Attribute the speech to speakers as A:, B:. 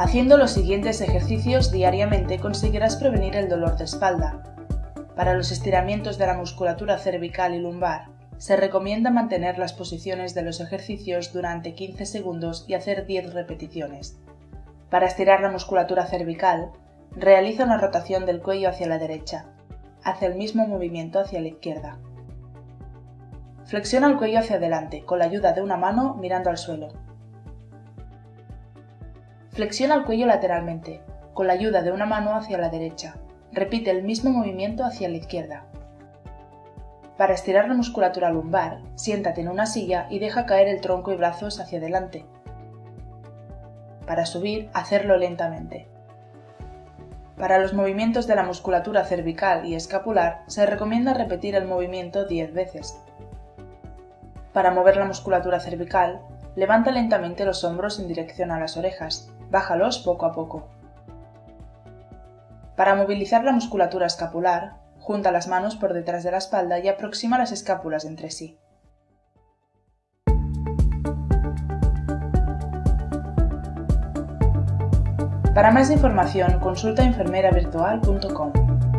A: Haciendo los siguientes ejercicios diariamente conseguirás prevenir el dolor de espalda. Para los estiramientos de la musculatura cervical y lumbar, se recomienda mantener las posiciones de los ejercicios durante 15 segundos y hacer 10 repeticiones. Para estirar la musculatura cervical, realiza una rotación del cuello hacia la derecha. Hace el mismo movimiento hacia la izquierda. Flexiona el cuello hacia adelante con la ayuda de una mano mirando al suelo. Flexiona el cuello lateralmente, con la ayuda de una mano hacia la derecha. Repite el mismo movimiento hacia la izquierda. Para estirar la musculatura lumbar, siéntate en una silla y deja caer el tronco y brazos hacia adelante. Para subir, hacerlo lentamente. Para los movimientos de la musculatura cervical y escapular, se recomienda repetir el movimiento 10 veces. Para mover la musculatura cervical, levanta lentamente los hombros en dirección a las orejas, bájalos poco a poco. Para movilizar la musculatura escapular, junta las manos por detrás de la espalda y aproxima las escápulas entre sí. Para más información consulta enfermeravirtual.com.